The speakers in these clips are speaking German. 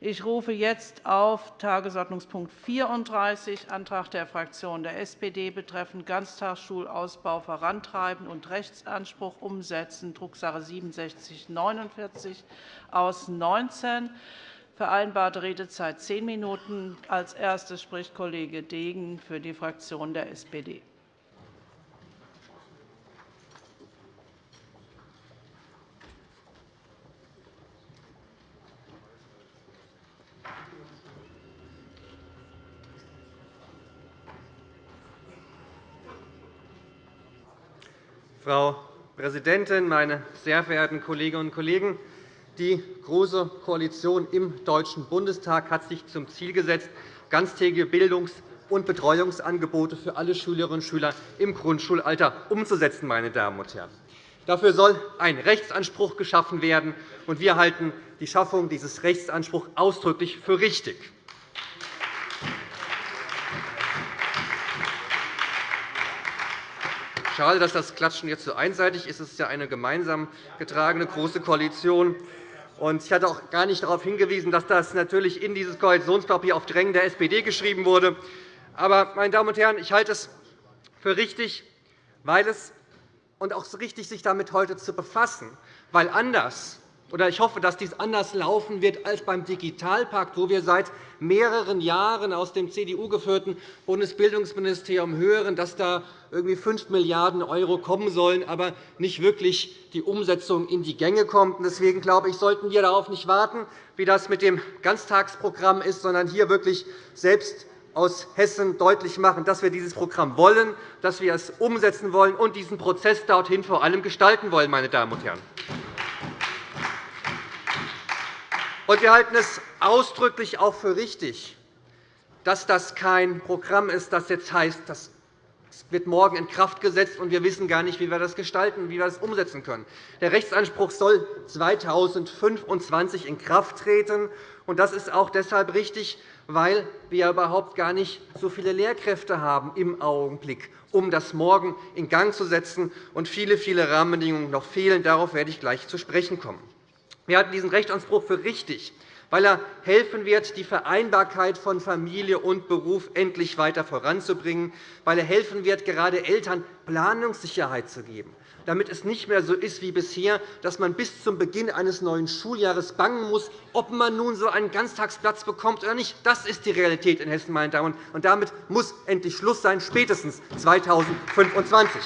Ich rufe jetzt auf Tagesordnungspunkt 34, Antrag der Fraktion der SPD betreffend Ganztagsschulausbau vorantreiben und Rechtsanspruch umsetzen, Drucksache 6749 aus 19. Vereinbarte Redezeit zehn Minuten. Als erstes spricht Kollege Degen für die Fraktion der SPD. Frau Präsidentin, meine sehr verehrten Kolleginnen und Kollegen! Die Große Koalition im Deutschen Bundestag hat sich zum Ziel gesetzt, ganztägige Bildungs- und Betreuungsangebote für alle Schülerinnen und Schüler im Grundschulalter umzusetzen. Meine Damen und Herren. Dafür soll ein Rechtsanspruch geschaffen werden. und Wir halten die Schaffung dieses Rechtsanspruchs ausdrücklich für richtig. Schade, dass das Klatschen jetzt so einseitig ist. Es ist ja eine gemeinsam getragene Große Koalition. Ich hatte auch gar nicht darauf hingewiesen, dass das natürlich in dieses Koalitionspapier auf Drängen der SPD geschrieben wurde. Aber, meine Damen und Herren, ich halte es für richtig, weil es und auch richtig, sich damit heute zu befassen, weil anders oder ich hoffe, dass dies anders laufen wird als beim Digitalpakt, wo wir seit mehreren Jahren aus dem CDU-geführten Bundesbildungsministerium hören, dass da irgendwie 5 Milliarden € kommen sollen, aber nicht wirklich die Umsetzung in die Gänge kommt. Deswegen glaube ich, sollten wir darauf nicht warten, wie das mit dem Ganztagsprogramm ist, sondern hier wirklich selbst aus Hessen deutlich machen, dass wir dieses Programm wollen, dass wir es umsetzen wollen und diesen Prozess dorthin vor allem gestalten wollen. Meine Damen und Herren. Und wir halten es ausdrücklich auch für richtig, dass das kein Programm ist, das jetzt heißt, das wird morgen in Kraft gesetzt, und wir wissen gar nicht, wie wir das gestalten, wie wir das umsetzen können. Der Rechtsanspruch soll 2025 in Kraft treten. und Das ist auch deshalb richtig, weil wir überhaupt gar nicht so viele Lehrkräfte haben im Augenblick, um das morgen in Gang zu setzen, und viele, viele Rahmenbedingungen noch fehlen. Darauf werde ich gleich zu sprechen kommen. Wir halten diesen Rechtsanspruch für richtig, weil er helfen wird, die Vereinbarkeit von Familie und Beruf endlich weiter voranzubringen, weil er helfen wird, gerade Eltern Planungssicherheit zu geben, damit es nicht mehr so ist wie bisher, dass man bis zum Beginn eines neuen Schuljahres bangen muss, ob man nun so einen Ganztagsplatz bekommt oder nicht. Das ist die Realität in Hessen. Meine Damen und damit muss endlich Schluss sein, spätestens 2025.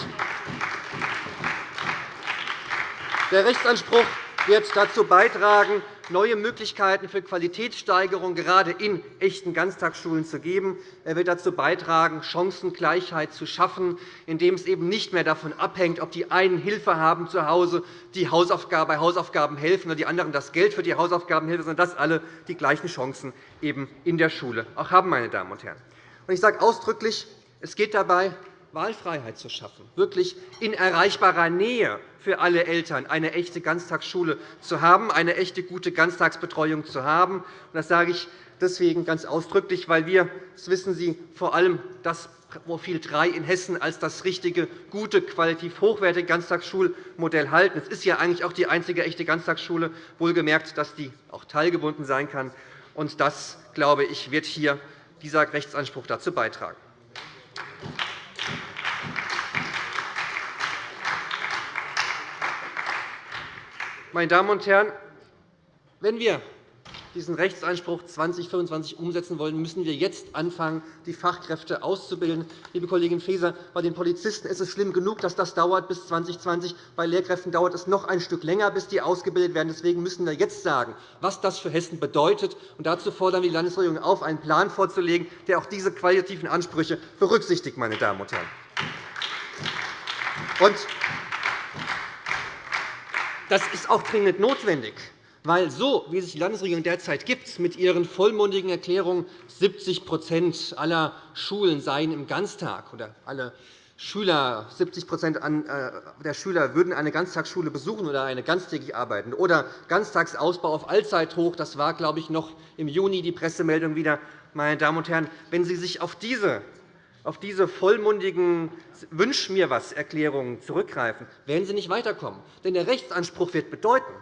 Der Rechtsanspruch wird dazu beitragen, neue Möglichkeiten für Qualitätssteigerung gerade in echten Ganztagsschulen zu geben. Er wird dazu beitragen, Chancengleichheit zu schaffen, indem es eben nicht mehr davon abhängt, ob die einen Hilfe haben zu Hause, die bei Hausaufgaben helfen, oder die anderen das Geld für die Hausaufgaben helfen, sondern dass alle die gleichen Chancen eben in der Schule auch haben. Meine Damen und Herren. Ich sage ausdrücklich, es geht dabei Wahlfreiheit zu schaffen, wirklich in erreichbarer Nähe für alle Eltern eine echte Ganztagsschule zu haben, eine echte gute Ganztagsbetreuung zu haben. Das sage ich deswegen ganz ausdrücklich, weil wir, das wissen Sie, vor allem das Profil 3 in Hessen als das richtige, gute, qualitativ hochwertige Ganztagsschulmodell halten. Es ist ja eigentlich auch die einzige echte Ganztagsschule, wohlgemerkt, dass die auch teilgebunden sein kann. Und das, glaube ich, wird hier dieser Rechtsanspruch dazu beitragen. Meine Damen und Herren, wenn wir diesen Rechtsanspruch 2025 umsetzen wollen, müssen wir jetzt anfangen, die Fachkräfte auszubilden. Liebe Kollegin Faeser, bei den Polizisten ist es schlimm genug, dass das dauert bis 2020. Bei Lehrkräften dauert es noch ein Stück länger, bis die ausgebildet werden. Deswegen müssen wir jetzt sagen, was das für Hessen bedeutet. Und dazu fordern wir die Landesregierung auf, einen Plan vorzulegen, der auch diese qualitativen Ansprüche berücksichtigt. Meine Damen und Herren. Das ist auch dringend notwendig, weil so, wie sich die Landesregierung derzeit gibt, mit ihren vollmundigen Erklärungen, 70% aller Schulen seien im Ganztag oder alle Schüler, 70 äh, der Schüler würden eine Ganztagsschule besuchen oder eine ganztägig arbeiten, oder Ganztagsausbau auf Allzeithoch. Das war, glaube ich, noch im Juni die Pressemeldung wieder. Meine Damen und Herren, wenn Sie sich auf diese auf diese vollmundigen Wünsch mir was Erklärungen zurückgreifen, werden Sie nicht weiterkommen. Denn der Rechtsanspruch wird bedeuten,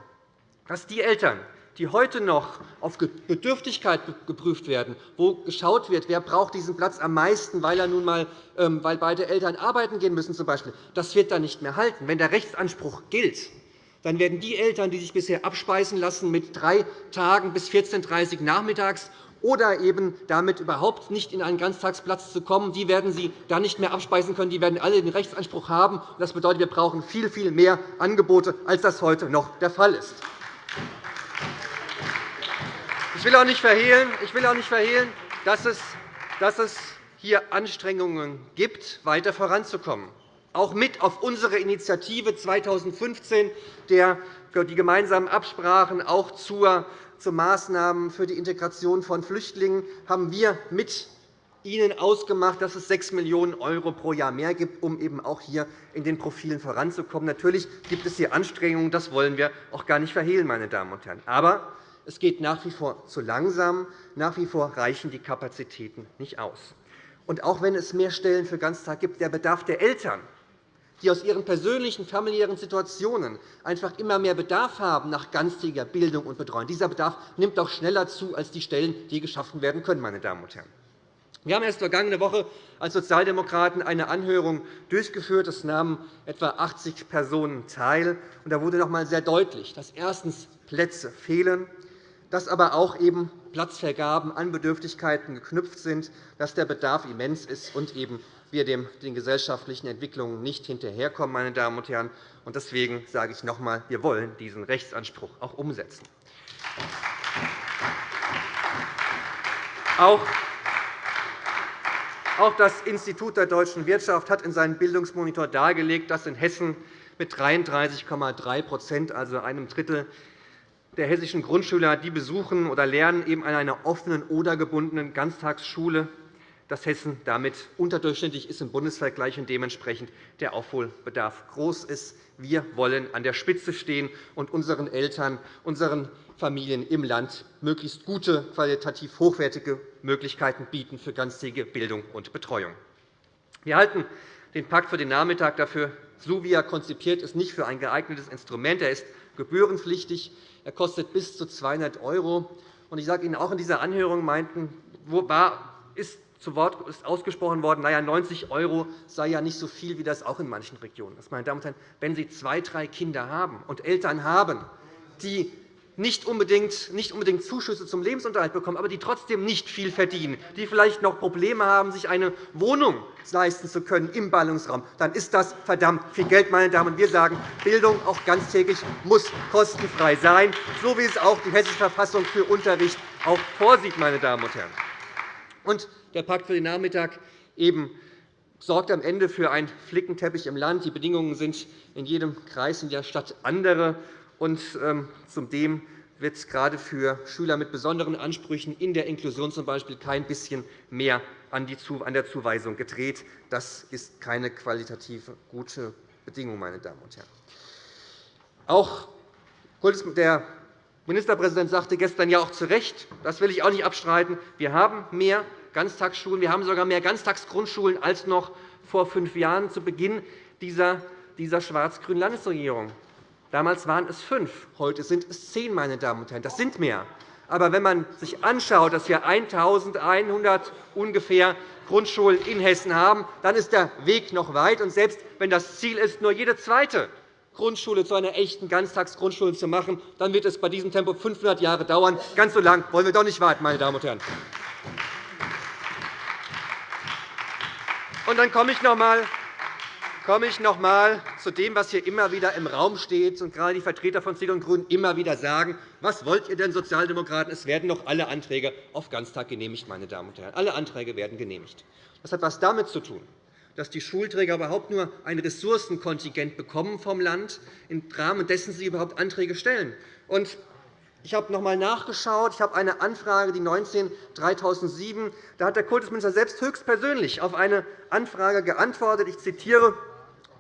dass die Eltern, die heute noch auf Bedürftigkeit geprüft werden, wo geschaut wird, wer braucht diesen Platz am meisten, weil, er nun mal, ähm, weil beide Eltern arbeiten gehen müssen, zum Beispiel, das wird dann nicht mehr halten. Wenn der Rechtsanspruch gilt, dann werden die Eltern, die sich bisher abspeisen lassen mit drei Tagen bis 14.30 Uhr nachmittags oder eben damit überhaupt nicht in einen Ganztagsplatz zu kommen, die werden Sie dann nicht mehr abspeisen können. Die werden alle den Rechtsanspruch haben. Das bedeutet, wir brauchen viel, viel mehr Angebote, als das heute noch der Fall ist. Ich will auch nicht verhehlen, ich will auch nicht verhehlen dass, es, dass es hier Anstrengungen gibt, weiter voranzukommen. Auch mit auf unsere Initiative 2015, der die gemeinsamen Absprachen auch zu Maßnahmen für die Integration von Flüchtlingen haben wir mit Ihnen ausgemacht, dass es 6 Millionen € pro Jahr mehr gibt, um eben auch hier in den Profilen voranzukommen. Natürlich gibt es hier Anstrengungen, das wollen wir auch gar nicht verhehlen, meine Damen und Herren. Aber es geht nach wie vor zu langsam. Nach wie vor reichen die Kapazitäten nicht aus. Und auch wenn es mehr Stellen für Ganztag gibt, der Bedarf der Eltern die aus ihren persönlichen familiären Situationen einfach immer mehr Bedarf haben nach ganztägiger Bildung und Betreuung. Dieser Bedarf nimmt auch schneller zu als die Stellen, die geschaffen werden können. Meine Damen und Herren. Wir haben erst vergangene Woche als Sozialdemokraten eine Anhörung durchgeführt. Es nahmen etwa 80 Personen teil. Da wurde noch einmal sehr deutlich, dass erstens Plätze fehlen, dass aber auch eben Platzvergaben an Bedürftigkeiten geknüpft sind, dass der Bedarf immens ist und eben wir den gesellschaftlichen Entwicklungen nicht hinterherkommen. Meine Damen und Herren. Deswegen sage ich noch einmal, wir wollen diesen Rechtsanspruch auch umsetzen. Auch das Institut der deutschen Wirtschaft hat in seinem Bildungsmonitor dargelegt, dass in Hessen mit 33,3% also einem Drittel der hessischen Grundschüler, die besuchen oder lernen eben an einer offenen oder gebundenen Ganztagsschule dass Hessen damit unterdurchschnittlich ist im Bundesvergleich und dementsprechend der Aufholbedarf groß ist. Wir wollen an der Spitze stehen und unseren Eltern, unseren Familien im Land möglichst gute, qualitativ hochwertige Möglichkeiten bieten für ganztägige Bildung und Betreuung. Wir halten den Pakt für den Nachmittag dafür, so wie er konzipiert ist, nicht für ein geeignetes Instrument. Er ist gebührenpflichtig. Er kostet bis zu 200 €. Ich sage Ihnen, auch in dieser Anhörung meinten, war, ist zu Wort ist ausgesprochen worden, naja, 90 € sei ja nicht so viel, wie das auch in manchen Regionen ist. Meine Damen und Herren, wenn Sie zwei, drei Kinder haben und Eltern haben, die nicht unbedingt, nicht unbedingt Zuschüsse zum Lebensunterhalt bekommen, aber die trotzdem nicht viel verdienen, die vielleicht noch Probleme haben, sich eine Wohnung leisten zu können im Ballungsraum, dann ist das verdammt viel Geld. Meine Damen. Wir sagen, Bildung auch ganztägig muss kostenfrei sein, so wie es auch die Hessische Verfassung für Unterricht auch vorsieht. Meine Damen und Herren. Und der Pakt für den Nachmittag eben sorgt am Ende für einen Flickenteppich im Land. Die Bedingungen sind in jedem Kreis in der Stadt andere. Und ähm, zudem wird gerade für Schüler mit besonderen Ansprüchen in der Inklusion z. B. kein bisschen mehr an der Zuweisung gedreht. Das ist keine qualitativ gute Bedingung. Meine Damen und Herren. Auch der Ministerpräsident sagte gestern ja auch zu Recht, das will ich auch nicht abstreiten, wir haben mehr Ganztagsschulen. Wir haben sogar mehr Ganztagsgrundschulen als noch vor fünf Jahren zu Beginn dieser, schwarz-grünen Landesregierung. Damals waren es fünf, heute sind es zehn. Meine Damen und Herren. Das sind mehr. Aber wenn man sich anschaut, dass wir 1.100 ungefähr Grundschulen in Hessen haben, dann ist der Weg noch weit. Und selbst wenn das Ziel ist, nur jede zweite Grundschule zu einer echten Ganztagsgrundschule zu machen, dann wird es bei diesem Tempo 500 Jahre dauern. Ganz so lang wollen wir doch nicht warten, meine Damen und Herren. Und dann komme ich noch einmal komme ich noch einmal zu dem, was hier immer wieder im Raum steht und gerade die Vertreter von CDU und GRÜNEN immer wieder sagen. Was wollt ihr denn, Sozialdemokraten? Es werden doch alle Anträge auf Ganztag genehmigt. Meine Damen und Herren. Alle Anträge werden genehmigt. Das hat etwas damit zu tun, dass die Schulträger überhaupt nur ein Ressourcenkontingent bekommen vom Land, im Rahmen dessen sie überhaupt Anträge stellen. Und ich habe noch einmal nachgeschaut. Ich habe eine Anfrage, die 19 3007 Da hat der Kultusminister selbst höchstpersönlich auf eine Anfrage geantwortet. Ich zitiere.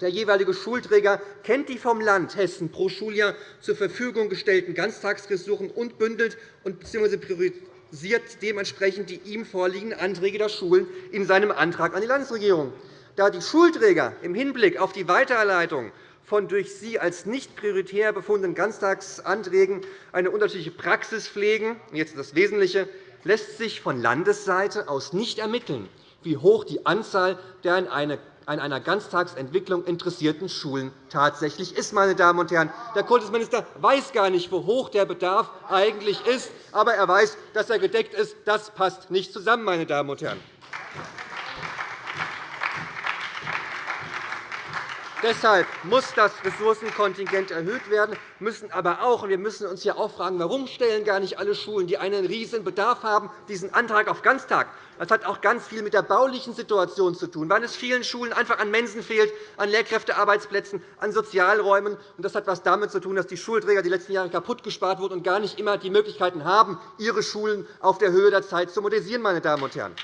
Der jeweilige Schulträger kennt die vom Land Hessen pro Schuljahr zur Verfügung gestellten Ganztagsressourcen und bündelt bzw. priorisiert dementsprechend die ihm vorliegenden Anträge der Schulen in seinem Antrag an die Landesregierung. Da die Schulträger im Hinblick auf die Weiterleitung von durch Sie als nicht prioritär befundenen Ganztagsanträgen eine unterschiedliche Praxis pflegen, jetzt das Wesentliche, lässt sich von Landesseite aus nicht ermitteln, wie hoch die Anzahl der an einer Ganztagsentwicklung interessierten Schulen tatsächlich ist. Meine Damen und Herren. Der Kultusminister weiß gar nicht, wie hoch der Bedarf eigentlich ist, aber er weiß, dass er gedeckt ist. Das passt nicht zusammen. Meine Damen und Herren. Deshalb muss das Ressourcenkontingent erhöht werden, müssen aber auch, und wir müssen uns ja auch fragen, warum stellen gar nicht alle Schulen, die einen riesigen Bedarf haben, diesen Antrag auf Ganztag? Das hat auch ganz viel mit der baulichen Situation zu tun, weil es vielen Schulen einfach an Mensen fehlt, an Lehrkräftearbeitsplätzen, an Sozialräumen. Das hat etwas damit zu tun, dass die Schulträger die letzten Jahre kaputt gespart wurden und gar nicht immer die Möglichkeiten haben, ihre Schulen auf der Höhe der Zeit zu modernisieren. Meine Damen und Herren.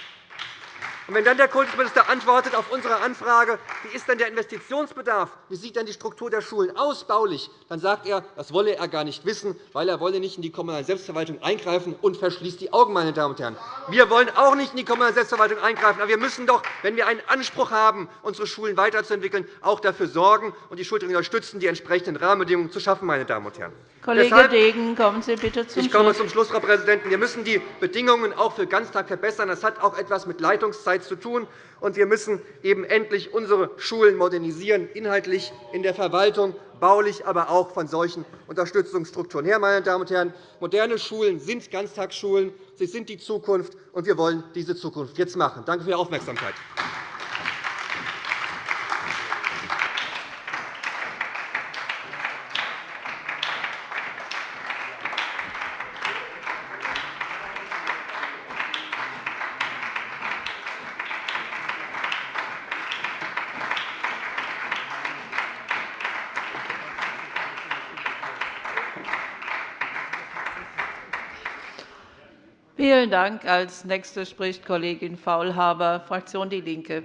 Und wenn dann der Kultusminister antwortet auf unsere Anfrage, wie ist denn der Investitionsbedarf, wie sieht denn die Struktur der Schulen aus baulich, dann sagt er, das wolle er gar nicht wissen, weil er wolle nicht in die kommunale Selbstverwaltung eingreifen und verschließt die Augen. Meine Damen und Herren. Wir wollen auch nicht in die kommunale Selbstverwaltung eingreifen, aber wir müssen doch, wenn wir einen Anspruch haben, unsere Schulen weiterzuentwickeln, auch dafür sorgen und die Schulen unterstützen, die entsprechenden Rahmenbedingungen zu schaffen. Meine Damen und Herren. Kollege Deshalb, Degen, kommen Sie bitte zum Ich komme zum Schluss, Frau Präsidentin. Wir müssen die Bedingungen auch für Ganztag verbessern. Das hat auch etwas mit Leitungszeit Zeit zu tun. Und wir müssen eben endlich unsere Schulen modernisieren, inhaltlich in der Verwaltung, baulich, aber auch von solchen Unterstützungsstrukturen her. Meine Damen und Herren, moderne Schulen sind Ganztagsschulen. Sie sind die Zukunft, und wir wollen diese Zukunft jetzt machen. Danke für Ihre Aufmerksamkeit. Vielen Dank. Als Nächste spricht Kollegin Faulhaber, Fraktion DIE LINKE.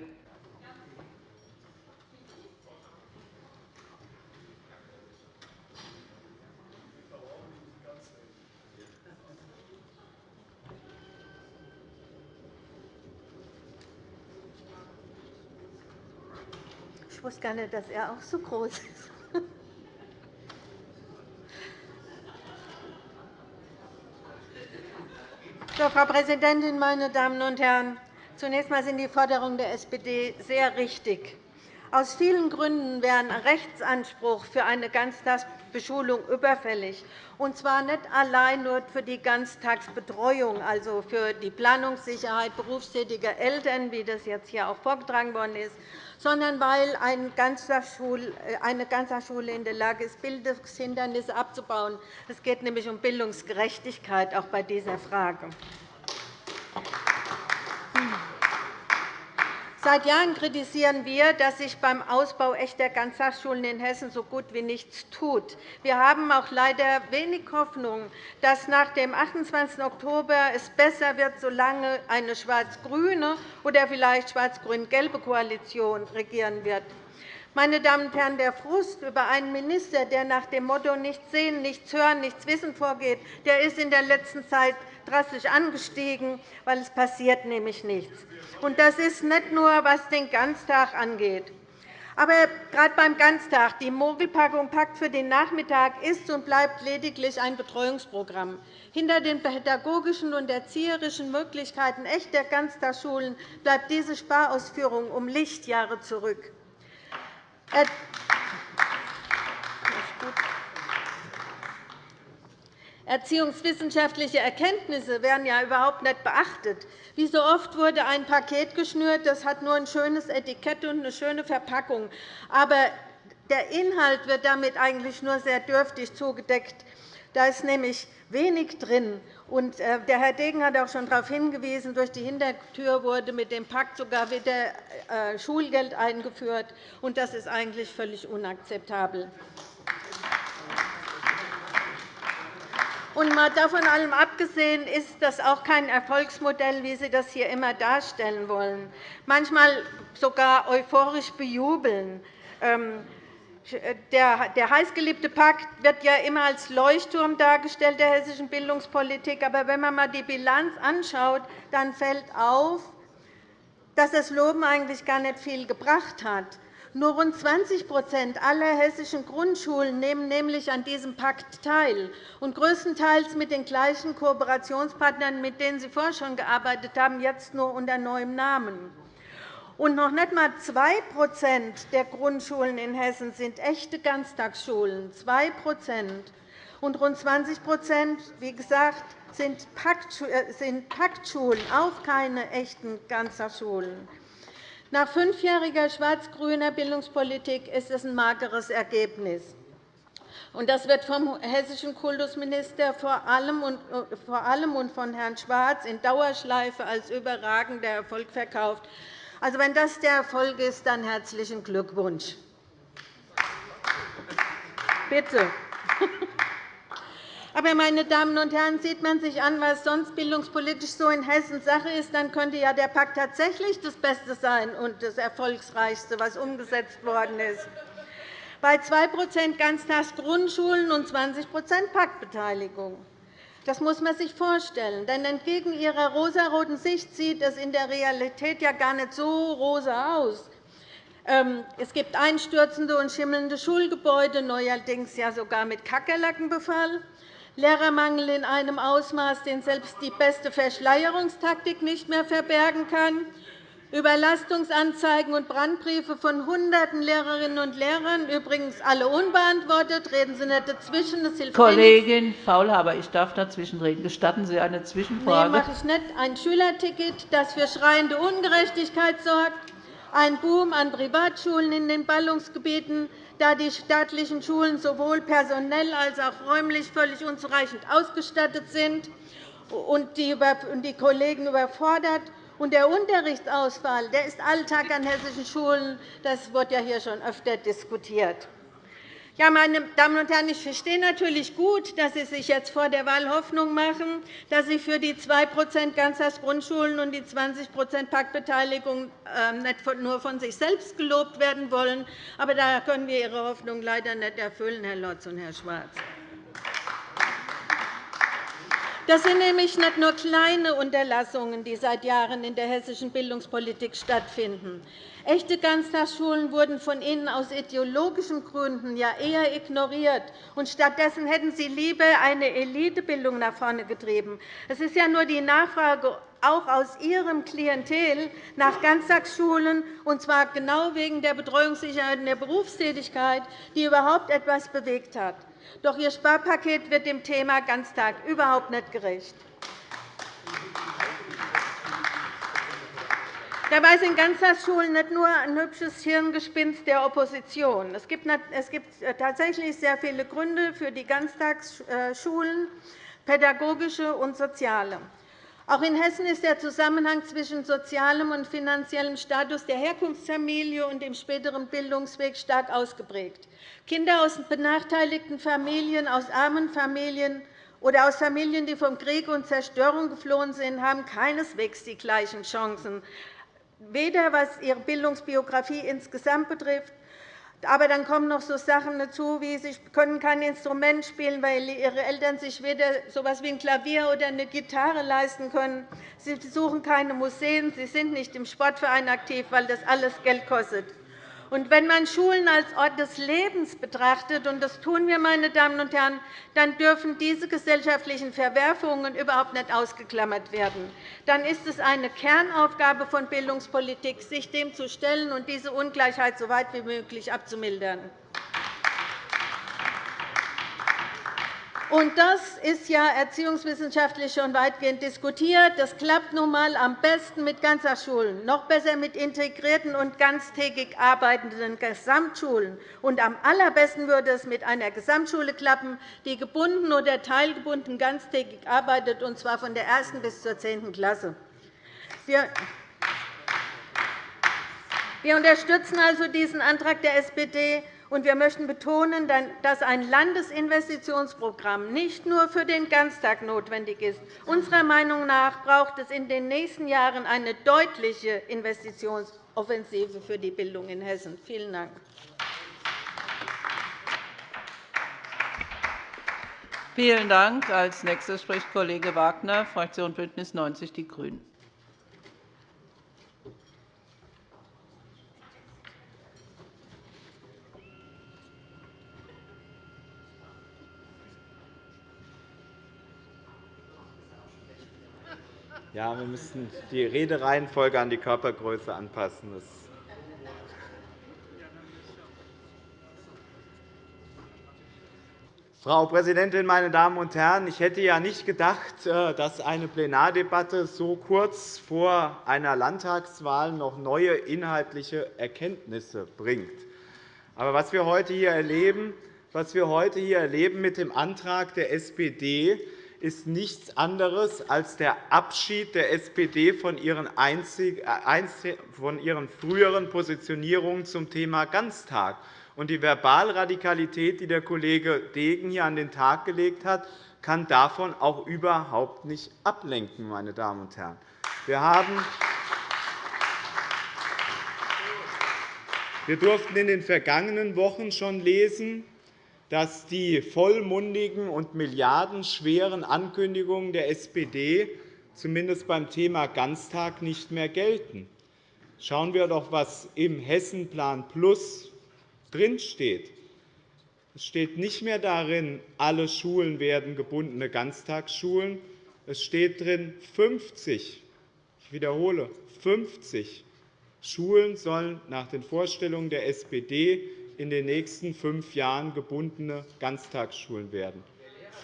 Ich wusste gar nicht, dass er auch so groß ist. Frau Präsidentin, meine Damen und Herren! Zunächst einmal sind die Forderungen der SPD sehr richtig. Aus vielen Gründen wäre ein Rechtsanspruch für eine Ganztagsbeschulung überfällig, und zwar nicht allein nur für die Ganztagsbetreuung, also für die Planungssicherheit berufstätiger Eltern, wie das jetzt hier auch vorgetragen worden ist, sondern weil eine Ganztagsschule in der Lage ist, Bildungshindernisse abzubauen. Es geht nämlich um Bildungsgerechtigkeit auch bei dieser Frage. Seit Jahren kritisieren wir, dass sich beim Ausbau echter Ganztagsschulen in Hessen so gut wie nichts tut. Wir haben auch leider wenig Hoffnung, dass nach dem 28. Oktober es besser wird, solange eine schwarz-grüne oder vielleicht schwarz-grün-gelbe Koalition regieren wird. Meine Damen und Herren, der Frust über einen Minister, der nach dem Motto nichts sehen, nichts hören, nichts wissen vorgeht, der ist in der letzten Zeit drastisch angestiegen, weil es passiert nämlich nichts. Und das ist nicht nur, was den Ganztag angeht. Aber gerade beim Ganztag, die Mogelpackung Pakt für den Nachmittag ist und bleibt lediglich ein Betreuungsprogramm. Hinter den pädagogischen und erzieherischen Möglichkeiten echter Ganztagsschulen bleibt diese Sparausführung um Lichtjahre zurück. Erziehungswissenschaftliche Erkenntnisse werden ja überhaupt nicht beachtet. Wie so oft wurde ein Paket geschnürt, das hat nur ein schönes Etikett und eine schöne Verpackung. Aber der Inhalt wird damit eigentlich nur sehr dürftig zugedeckt. Da ist nämlich wenig drin. Äh, der Herr Degen hat auch schon darauf hingewiesen, durch die Hintertür wurde mit dem Pakt sogar wieder äh, Schulgeld eingeführt. Das ist eigentlich völlig unakzeptabel. Und mal davon allem abgesehen ist das auch kein Erfolgsmodell, wie Sie das hier immer darstellen wollen, manchmal sogar euphorisch bejubeln. Ähm, der heißgeliebte Pakt wird ja immer als Leuchtturm dargestellt der hessischen Bildungspolitik. Aber wenn man einmal die Bilanz anschaut, dann fällt auf, dass das Loben eigentlich gar nicht viel gebracht hat. Nur rund 20% aller hessischen Grundschulen nehmen nämlich an diesem Pakt teil, und größtenteils mit den gleichen Kooperationspartnern, mit denen Sie vorher schon gearbeitet haben, jetzt nur unter neuem Namen. Und noch nicht einmal 2% der Grundschulen in Hessen sind echte Ganztagsschulen. 2 und rund 20% wie gesagt, sind Paktschulen, auch keine echten Ganztagsschulen. Nach fünfjähriger schwarz-grüner Bildungspolitik ist es ein mageres Ergebnis. Das wird vom hessischen Kultusminister vor allem und von Herrn Schwarz in Dauerschleife als überragender Erfolg verkauft. Also, wenn das der Erfolg ist, dann herzlichen Glückwunsch. Bitte. Aber, meine Damen und Herren, sieht man sich an, was sonst bildungspolitisch so in Hessen Sache ist, dann könnte ja der Pakt tatsächlich das Beste sein und das Erfolgsreichste, was umgesetzt worden ist. Bei 2% Ganztagsgrundschulen und 20% Paktbeteiligung. Das muss man sich vorstellen. Denn entgegen Ihrer rosaroten Sicht sieht es in der Realität ja gar nicht so rosa aus. Ähm, es gibt einstürzende und schimmelnde Schulgebäude, neuerdings ja sogar mit Kakerlakenbefall. Lehrermangel in einem Ausmaß, den selbst die beste Verschleierungstaktik nicht mehr verbergen kann, Überlastungsanzeigen und Brandbriefe von Hunderten Lehrerinnen und Lehrern, übrigens alle unbeantwortet. Reden Sie nicht dazwischen. Das hilft Kollegin Faulhaber, ich darf dazwischen reden. Gestatten Sie eine Zwischenfrage? Nein, mache ich nicht. Ein Schülerticket, das für schreiende Ungerechtigkeit sorgt, ein Boom an Privatschulen in den Ballungsgebieten, da die staatlichen Schulen sowohl personell als auch räumlich völlig unzureichend ausgestattet sind und die Kollegen überfordert. Und der Unterrichtsausfall der ist Alltag an hessischen Schulen. Das wurde ja hier schon öfter diskutiert. Ja, meine Damen und Herren, ich verstehe natürlich gut, dass Sie sich jetzt vor der Wahl Hoffnung machen, dass Sie für die 2% Ganztagsgrundschulen und die 20% Paktbeteiligung ähm, nicht nur von sich selbst gelobt werden wollen. Aber da können wir Ihre Hoffnung leider nicht erfüllen, Herr Lotz und Herr Schwarz. Das sind nämlich nicht nur kleine Unterlassungen, die seit Jahren in der hessischen Bildungspolitik stattfinden. Echte Ganztagsschulen wurden von Ihnen aus ideologischen Gründen ja eher ignoriert. und Stattdessen hätten Sie lieber eine Elitebildung nach vorne getrieben. Es ist ja nur die Nachfrage auch aus Ihrem Klientel nach Ganztagsschulen, und zwar genau wegen der Betreuungssicherheit und der Berufstätigkeit, die überhaupt etwas bewegt hat. Doch Ihr Sparpaket wird dem Thema Ganztag überhaupt nicht gerecht. Dabei sind Ganztagsschulen nicht nur ein hübsches Hirngespinst der Opposition. Es gibt tatsächlich sehr viele Gründe für die Ganztagsschulen, pädagogische und soziale. Auch in Hessen ist der Zusammenhang zwischen sozialem und finanziellem Status der Herkunftsfamilie und dem späteren Bildungsweg stark ausgeprägt. Kinder aus benachteiligten Familien, aus armen Familien oder aus Familien, die vom Krieg und Zerstörung geflohen sind, haben keineswegs die gleichen Chancen, weder was ihre Bildungsbiografie insgesamt betrifft, aber dann kommen noch so Sachen dazu, wie sie können kein Instrument spielen, weil ihre Eltern sich weder so etwas wie ein Klavier oder eine Gitarre leisten können. Sie besuchen keine Museen, sie sind nicht im Sportverein aktiv, weil das alles Geld kostet. Und wenn man Schulen als Ort des Lebens betrachtet, und das tun wir, meine Damen und Herren, dann dürfen diese gesellschaftlichen Verwerfungen überhaupt nicht ausgeklammert werden. Dann ist es eine Kernaufgabe von Bildungspolitik, sich dem zu stellen und diese Ungleichheit so weit wie möglich abzumildern. Und das ist ja erziehungswissenschaftlich schon weitgehend diskutiert. Das klappt nun einmal am besten mit Ganztagsschulen, noch besser mit integrierten und ganztägig arbeitenden Gesamtschulen. Und am allerbesten würde es mit einer Gesamtschule klappen, die gebunden oder teilgebunden ganztägig arbeitet, und zwar von der 1. bis zur 10. Klasse. Wir unterstützen also diesen Antrag der SPD wir möchten betonen, dass ein Landesinvestitionsprogramm nicht nur für den Ganztag notwendig ist. Unserer Meinung nach braucht es in den nächsten Jahren eine deutliche Investitionsoffensive für die Bildung in Hessen. Vielen Dank. Vielen Dank. Als nächster spricht Kollege Wagner, Fraktion BÜNDNIS 90 die GRÜNEN. Ja, wir müssen die Redereihenfolge an die Körpergröße anpassen. Das Frau Präsidentin, meine Damen und Herren! Ich hätte ja nicht gedacht, äh, dass eine Plenardebatte so kurz vor einer Landtagswahl noch neue inhaltliche Erkenntnisse bringt. Aber was wir heute hier erleben, was wir heute hier erleben mit dem Antrag der SPD, ist nichts anderes als der Abschied der SPD von ihren, äh, von ihren früheren Positionierungen zum Thema Ganztag. Und die Verbalradikalität, die der Kollege Degen hier an den Tag gelegt hat, kann davon auch überhaupt nicht ablenken. Meine Damen und Herren. Wir, haben wir durften in den vergangenen Wochen schon lesen, dass die vollmundigen und milliardenschweren Ankündigungen der SPD zumindest beim Thema Ganztag nicht mehr gelten. Schauen wir doch, was im Hessenplan Plus drinsteht. Es steht nicht mehr darin, alle Schulen werden gebundene Ganztagsschulen. Es steht drin, 50, ich wiederhole, 50 Schulen sollen nach den Vorstellungen der SPD in den nächsten fünf Jahren gebundene Ganztagsschulen werden.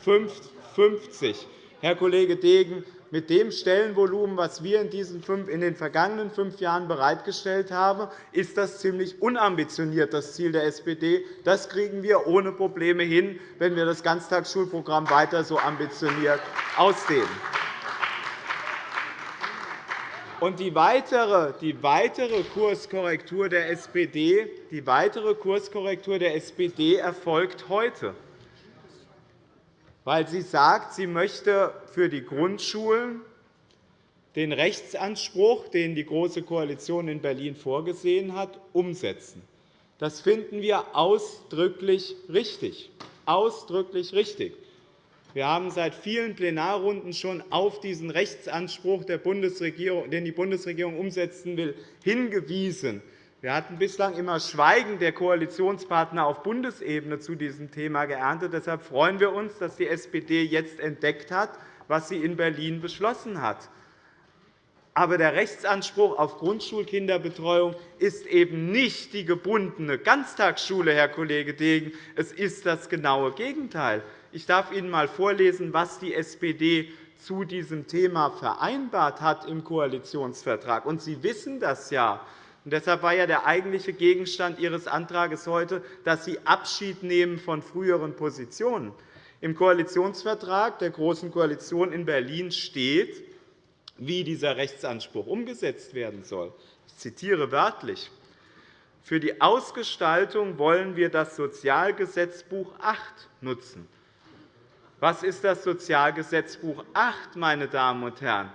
50. Herr Kollege Degen, mit dem Stellenvolumen, das wir in den vergangenen fünf Jahren bereitgestellt haben, ist das ziemlich unambitioniert, das Ziel der SPD. Das kriegen wir ohne Probleme hin, wenn wir das Ganztagsschulprogramm weiter so ambitioniert ausdehnen. Und die weitere, die weitere Kurskorrektur der SPD, die weitere Kurskorrektur der SPD erfolgt heute weil sie sagt, sie möchte für die Grundschulen den Rechtsanspruch, den die Große Koalition in Berlin vorgesehen hat, umsetzen. Das finden wir ausdrücklich richtig. Ausdrücklich richtig. Wir haben seit vielen Plenarrunden schon auf diesen Rechtsanspruch, den die Bundesregierung umsetzen will, hingewiesen. Wir hatten bislang immer Schweigen der Koalitionspartner auf Bundesebene zu diesem Thema geerntet. Deshalb freuen wir uns, dass die SPD jetzt entdeckt hat, was sie in Berlin beschlossen hat. Aber der Rechtsanspruch auf Grundschulkinderbetreuung ist eben nicht die gebundene Ganztagsschule, Herr Kollege Degen. Es ist das genaue Gegenteil. Ich darf Ihnen einmal vorlesen, was die SPD zu diesem Thema vereinbart hat im Koalitionsvertrag. Und Sie wissen das ja. Und deshalb war ja der eigentliche Gegenstand Ihres Antrags heute, dass Sie Abschied nehmen von früheren Positionen. Im Koalitionsvertrag der Großen Koalition in Berlin steht, wie dieser Rechtsanspruch umgesetzt werden soll. Ich zitiere wörtlich. Für die Ausgestaltung wollen wir das Sozialgesetzbuch 8 nutzen. Was ist das Sozialgesetzbuch 8, meine Damen und Herren?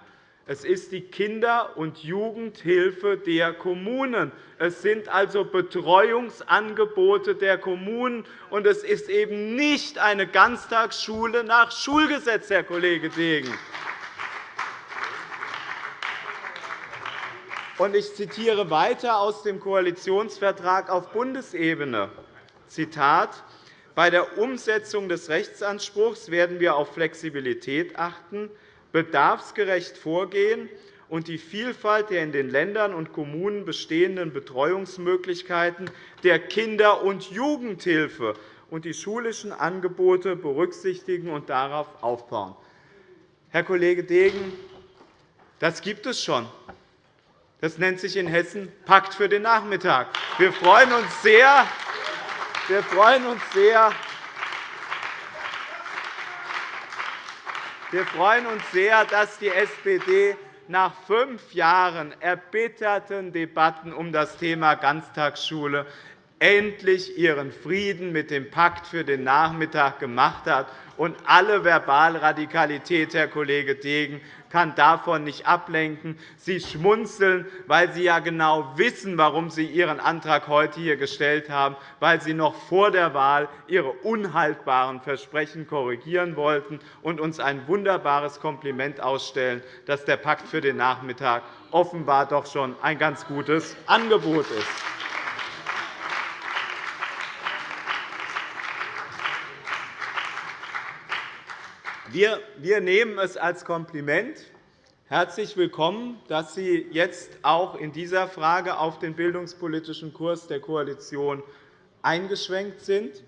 Es ist die Kinder- und Jugendhilfe der Kommunen. Es sind also Betreuungsangebote der Kommunen, und es ist eben nicht eine Ganztagsschule nach Schulgesetz, Herr Kollege Degen. Ich zitiere weiter aus dem Koalitionsvertrag auf Bundesebene. Zitat, Bei der Umsetzung des Rechtsanspruchs werden wir auf Flexibilität achten bedarfsgerecht vorgehen und die Vielfalt der in den Ländern und Kommunen bestehenden Betreuungsmöglichkeiten der Kinder- und Jugendhilfe und die schulischen Angebote berücksichtigen und darauf aufbauen. Herr Kollege Degen, das gibt es schon. Das nennt sich in Hessen Pakt für den Nachmittag. Wir freuen uns sehr, wir freuen uns sehr. Wir freuen uns sehr, dass die SPD nach fünf Jahren erbitterten Debatten um das Thema Ganztagsschule endlich ihren Frieden mit dem Pakt für den Nachmittag gemacht hat. Und alle Verbalradikalität, Herr Kollege Degen, kann davon nicht ablenken. Sie schmunzeln, weil Sie ja genau wissen, warum Sie Ihren Antrag heute hier gestellt haben, weil Sie noch vor der Wahl Ihre unhaltbaren Versprechen korrigieren wollten und uns ein wunderbares Kompliment ausstellen, dass der Pakt für den Nachmittag offenbar doch schon ein ganz gutes Angebot ist. Wir nehmen es als Kompliment, herzlich willkommen, dass Sie jetzt auch in dieser Frage auf den bildungspolitischen Kurs der Koalition eingeschwenkt sind.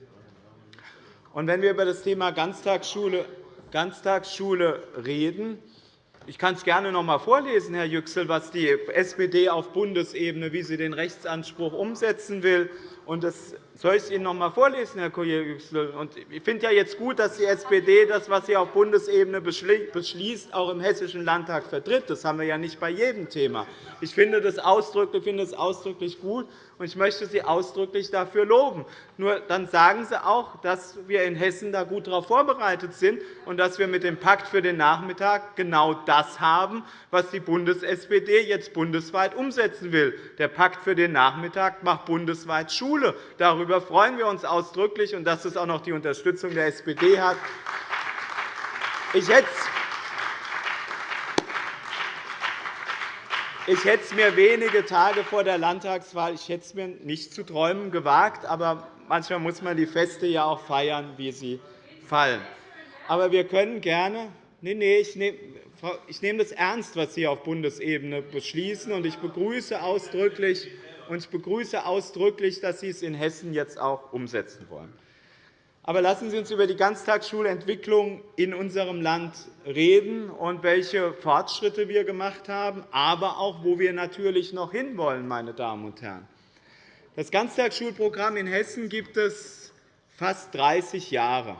wenn wir über das Thema Ganztagsschule, Ganztagsschule reden, ich kann es gerne noch einmal vorlesen, Herr Yüksel, was die SPD auf Bundesebene, wie sie den Rechtsanspruch umsetzen will. Das soll ich es Ihnen noch einmal vorlesen, Herr Kollege Yüksel? Ich finde ja jetzt gut, dass die SPD das, was sie auf Bundesebene beschließt, auch im Hessischen Landtag vertritt. Das haben wir ja nicht bei jedem Thema. Ich finde finde es ausdrücklich gut, und ich möchte Sie ausdrücklich dafür loben. Nur dann sagen Sie auch, dass wir in Hessen da gut darauf vorbereitet sind und dass wir mit dem Pakt für den Nachmittag genau das haben, was die Bundes-SPD jetzt bundesweit umsetzen will. Der Pakt für den Nachmittag macht bundesweit Schule. Darüber freuen wir uns ausdrücklich, und dass es auch noch die Unterstützung der SPD hat. Ich hätte Ich hätte es mir wenige Tage vor der Landtagswahl ich hätte es mir nicht zu träumen gewagt, aber manchmal muss man die Feste ja auch feiern, wie sie fallen. Aber wir können gerne Nein, nein, ich nehme ich nehme das ernst, was Sie auf Bundesebene beschließen, und ich begrüße ausdrücklich, und ich begrüße ausdrücklich, dass Sie es in Hessen jetzt auch umsetzen wollen. Aber lassen Sie uns über die Ganztagsschulentwicklung in unserem Land reden und welche Fortschritte wir gemacht haben, aber auch, wo wir natürlich noch hinwollen. Meine Damen und Herren. Das Ganztagsschulprogramm in Hessen gibt es fast 30 Jahre.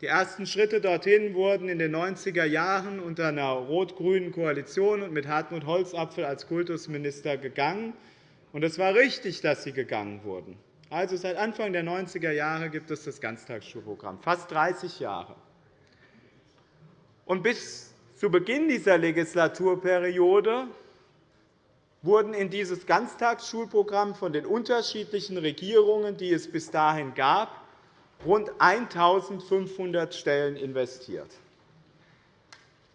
Die ersten Schritte dorthin wurden in den 90er Jahren unter einer rot-grünen Koalition und mit Hartmut Holzapfel als Kultusminister gegangen. Es war richtig, dass sie gegangen wurden. Also seit Anfang der 90er Jahre gibt es das Ganztagsschulprogramm, fast 30 Jahre. Und bis zu Beginn dieser Legislaturperiode wurden in dieses Ganztagsschulprogramm von den unterschiedlichen Regierungen, die es bis dahin gab, rund 1.500 Stellen investiert.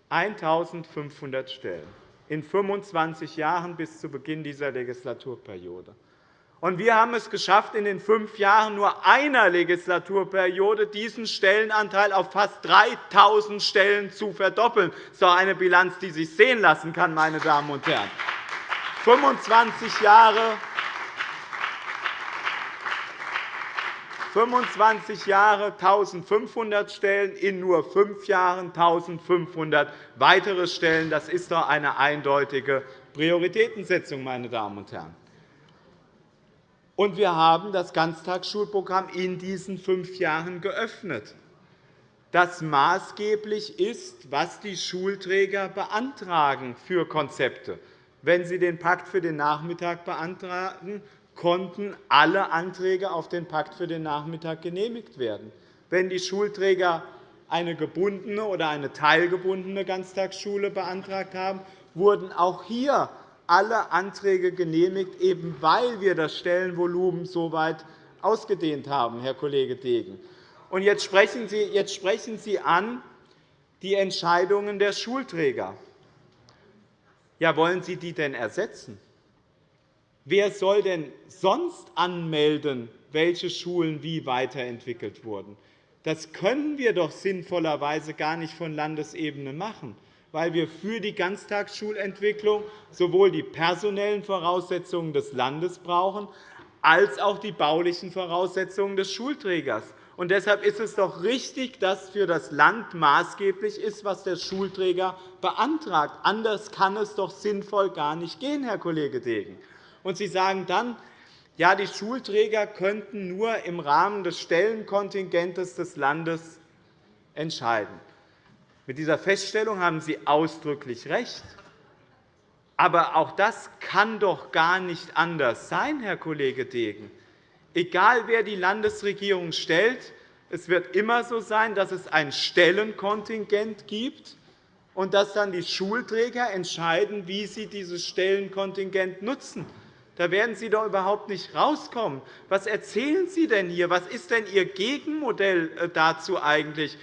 1.500 Stellen in 25 Jahren bis zu Beginn dieser Legislaturperiode. Und wir haben es geschafft, in den fünf Jahren nur einer Legislaturperiode diesen Stellenanteil auf fast 3.000 Stellen zu verdoppeln. Das ist doch eine Bilanz, die sich sehen lassen kann, meine Damen und Herren. 25 Jahre 25 Jahre 1.500 Stellen, in nur fünf Jahren 1.500 weitere Stellen. Das ist doch eine eindeutige Prioritätensetzung, meine Damen und Herren. Und wir haben das Ganztagsschulprogramm in diesen fünf Jahren geöffnet, das maßgeblich ist, was die Schulträger beantragen für Konzepte. Wenn sie den Pakt für den Nachmittag beantragen, konnten alle Anträge auf den Pakt für den Nachmittag genehmigt werden. Wenn die Schulträger eine gebundene oder eine teilgebundene Ganztagsschule beantragt haben, wurden auch hier alle Anträge genehmigt, eben weil wir das Stellenvolumen so weit ausgedehnt haben, Herr Kollege Degen. Und jetzt sprechen Sie, jetzt sprechen Sie an die Entscheidungen der Schulträger. Ja, wollen Sie die denn ersetzen? Wer soll denn sonst anmelden, welche Schulen wie weiterentwickelt wurden? Das können wir doch sinnvollerweise gar nicht von Landesebene machen weil wir für die Ganztagsschulentwicklung sowohl die personellen Voraussetzungen des Landes brauchen, als auch die baulichen Voraussetzungen des Schulträgers. Und deshalb ist es doch richtig, dass für das Land maßgeblich ist, was der Schulträger beantragt. Anders kann es doch sinnvoll gar nicht gehen, Herr Kollege Degen. Und Sie sagen dann, ja, die Schulträger könnten nur im Rahmen des Stellenkontingents des Landes entscheiden. Mit dieser Feststellung haben Sie ausdrücklich recht. Aber auch das kann doch gar nicht anders sein, Herr Kollege Degen. Egal, wer die Landesregierung stellt, es wird immer so sein, dass es ein Stellenkontingent gibt und dass dann die Schulträger entscheiden, wie sie dieses Stellenkontingent nutzen. Da werden Sie doch überhaupt nicht rauskommen. Was erzählen Sie denn hier? Was ist denn Ihr Gegenmodell äh, dazu eigentlich?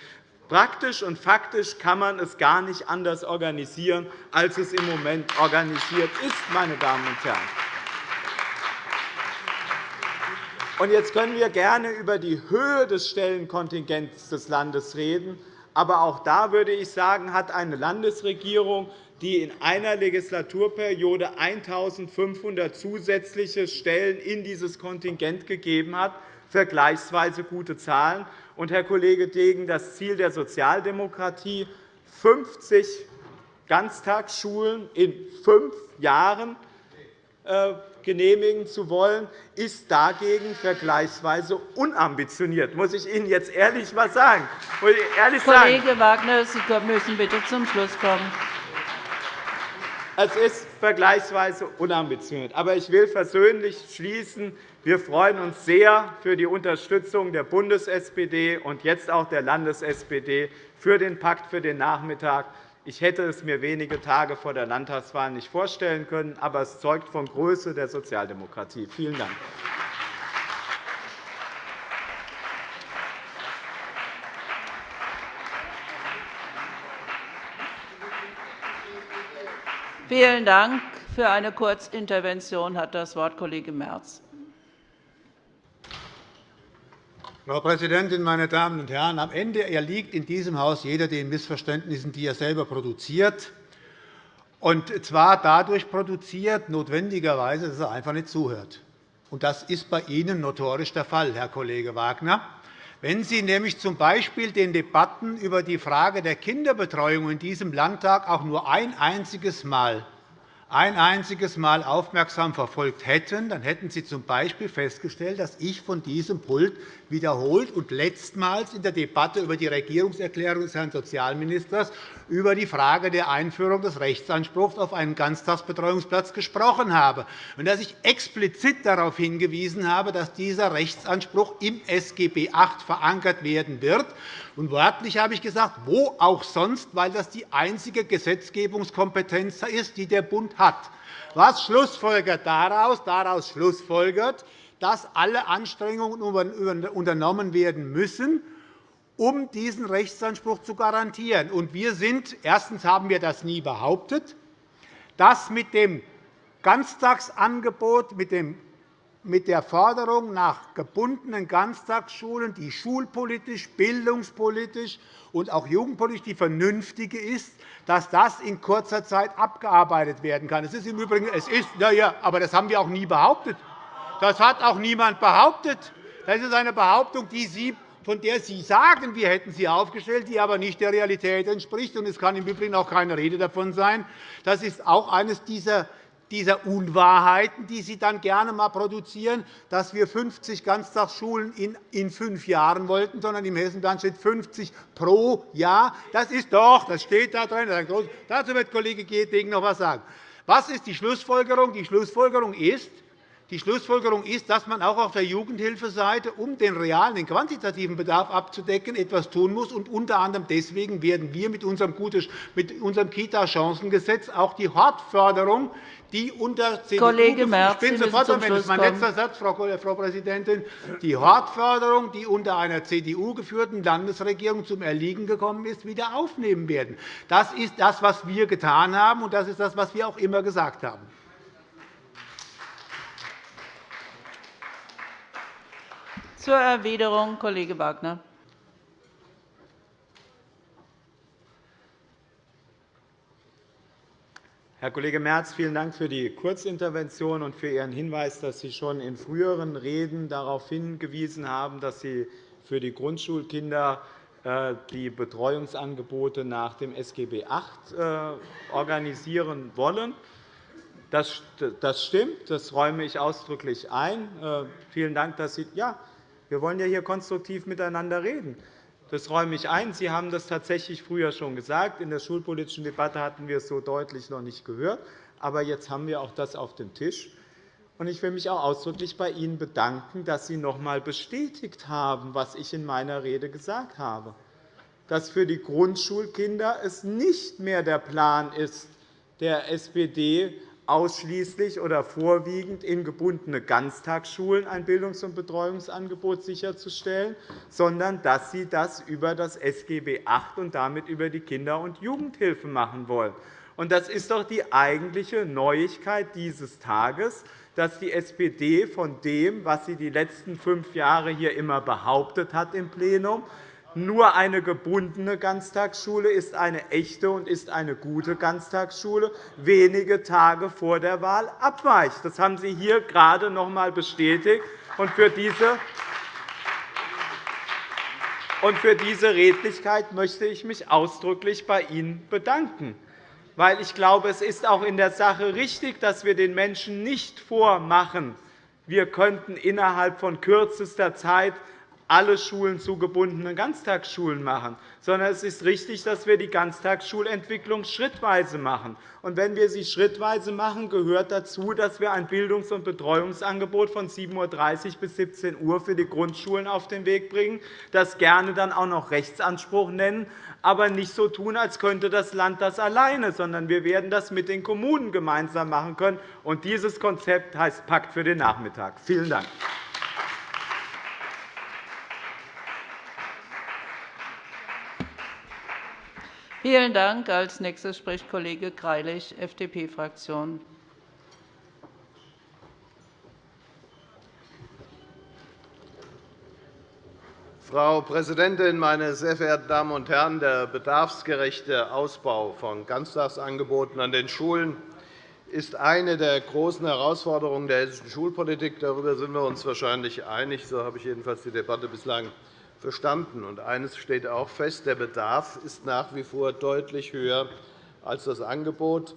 Praktisch und faktisch kann man es gar nicht anders organisieren, als es im Moment organisiert ist. Meine Damen und Herren. Jetzt können wir gerne über die Höhe des Stellenkontingents des Landes reden. Aber auch da würde ich sagen, hat eine Landesregierung, die in einer Legislaturperiode 1.500 zusätzliche Stellen in dieses Kontingent gegeben hat, vergleichsweise gute Zahlen. Und, Herr Kollege Degen, das Ziel der Sozialdemokratie, 50 Ganztagsschulen in fünf Jahren äh, genehmigen zu wollen, ist dagegen vergleichsweise unambitioniert. muss ich Ihnen jetzt ehrlich etwas sagen. Ehrlich Kollege sagen. Wagner, Sie müssen bitte zum Schluss kommen. Es ist vergleichsweise unambitioniert. Aber ich will versöhnlich schließen. Wir freuen uns sehr für die Unterstützung der Bundes-SPD und jetzt auch der Landes-SPD für den Pakt für den Nachmittag. Ich hätte es mir wenige Tage vor der Landtagswahl nicht vorstellen können, aber es zeugt von Größe der Sozialdemokratie. Vielen Dank. Vielen Dank. Für eine Kurzintervention hat das Wort Kollege Merz. Frau Präsidentin, meine Damen und Herren! Am Ende erliegt in diesem Haus jeder den Missverständnissen, die er selber produziert, und zwar dadurch produziert, notwendigerweise, dass er einfach nicht zuhört. Das ist bei Ihnen notorisch der Fall, Herr Kollege Wagner. Wenn Sie nämlich z. B. den Debatten über die Frage der Kinderbetreuung in diesem Landtag auch nur ein einziges Mal ein einziges Mal aufmerksam verfolgt hätten, dann hätten Sie z.B. festgestellt, dass ich von diesem Pult wiederholt und letztmals in der Debatte über die Regierungserklärung des Herrn Sozialministers über die Frage der Einführung des Rechtsanspruchs auf einen Ganztagsbetreuungsplatz gesprochen habe, und dass ich explizit darauf hingewiesen habe, dass dieser Rechtsanspruch im SGB VIII verankert werden wird. Und wörtlich habe ich gesagt, wo auch sonst, weil das die einzige Gesetzgebungskompetenz ist, die der Bund hat. Was schlussfolgert daraus? Daraus schlussfolgert, dass alle Anstrengungen unternommen werden müssen, um diesen Rechtsanspruch zu garantieren. wir sind, erstens haben wir das nie behauptet, dass mit dem Ganztagsangebot, mit dem mit der Forderung nach gebundenen Ganztagsschulen, die schulpolitisch, bildungspolitisch und auch jugendpolitisch die vernünftige ist, dass das in kurzer Zeit abgearbeitet werden kann. Es ist im Übrigen, es ist, ja, ja, aber das haben wir auch nie behauptet. Das hat auch niemand behauptet. Das ist eine Behauptung, die Sie von der Sie sagen, wir hätten sie aufgestellt, die aber nicht der Realität entspricht. Es kann im Übrigen auch keine Rede davon sein. Das ist auch eines dieser dieser Unwahrheiten, die Sie dann gerne einmal produzieren, dass wir 50 Ganztagsschulen in fünf Jahren wollten, sondern im Hessenplan steht 50 pro Jahr. Das ist doch, das steht da drin. Dazu wird Kollege Degen noch etwas sagen. Was ist die Schlussfolgerung? Die Schlussfolgerung ist, die Schlussfolgerung ist, dass man auch auf der Jugendhilfeseite, um den realen, den quantitativen Bedarf abzudecken, etwas tun muss. Und unter anderem deswegen werden wir mit unserem Kita-Chancengesetz auch die Hortförderung, die unter CDU Kollege Merz, ich bin sofort am Ende. mein letzter Satz, Frau Präsidentin. Die Hortförderung, die unter einer CDU geführten Landesregierung zum Erliegen gekommen ist, wieder aufnehmen werden. Das ist das, was wir getan haben, und das ist das, was wir auch immer gesagt haben. Zur Erwiderung, Kollege Wagner. Herr Kollege Merz, vielen Dank für die Kurzintervention und für Ihren Hinweis, dass Sie schon in früheren Reden darauf hingewiesen haben, dass Sie für die Grundschulkinder äh, die Betreuungsangebote nach dem SGB VIII äh, organisieren wollen. Das stimmt, das räume ich ausdrücklich ein. Äh, vielen Dank, dass Sie ja, wir wollen ja hier konstruktiv miteinander reden. Das räume ich ein. Sie haben das tatsächlich früher schon gesagt. In der schulpolitischen Debatte hatten wir es so deutlich noch nicht gehört. Aber jetzt haben wir auch das auf dem Tisch. Ich will mich auch ausdrücklich bei Ihnen bedanken, dass Sie noch einmal bestätigt haben, was ich in meiner Rede gesagt habe, dass für die Grundschulkinder es nicht mehr der Plan ist, der SPD ausschließlich oder vorwiegend in gebundene Ganztagsschulen ein Bildungs- und Betreuungsangebot sicherzustellen, sondern dass Sie das über das SGB VIII und damit über die Kinder- und Jugendhilfe machen wollen. Das ist doch die eigentliche Neuigkeit dieses Tages, dass die SPD von dem, was sie die letzten fünf Jahre hier immer behauptet hat im Plenum, Nur eine gebundene Ganztagsschule ist eine echte und ist eine gute Ganztagsschule, wenige Tage vor der Wahl abweicht. Das haben Sie hier gerade noch einmal bestätigt. Für diese für diese Redlichkeit möchte ich mich ausdrücklich bei Ihnen bedanken. Weil ich glaube, es ist auch in der Sache richtig, dass wir den Menschen nicht vormachen, wir könnten innerhalb von kürzester Zeit alle Schulen zu gebundenen Ganztagsschulen machen, sondern es ist richtig, dass wir die Ganztagsschulentwicklung schrittweise machen. Und wenn wir sie schrittweise machen, gehört dazu, dass wir ein Bildungs- und Betreuungsangebot von 7.30 Uhr bis 17 Uhr für die Grundschulen auf den Weg bringen, das gerne dann auch noch Rechtsanspruch nennen, aber nicht so tun, als könnte das Land das alleine, sondern wir werden das mit den Kommunen gemeinsam machen können. Und dieses Konzept heißt Pakt für den Nachmittag. Vielen Dank. Vielen Dank. Als nächster spricht Kollege Greilich, FDP-Fraktion. Frau Präsidentin, meine sehr verehrten Damen und Herren! Der bedarfsgerechte Ausbau von Ganztagsangeboten an den Schulen ist eine der großen Herausforderungen der hessischen Schulpolitik. Darüber sind wir uns wahrscheinlich einig. So habe ich jedenfalls die Debatte bislang verstanden. Und eines steht auch fest. Der Bedarf ist nach wie vor deutlich höher als das Angebot.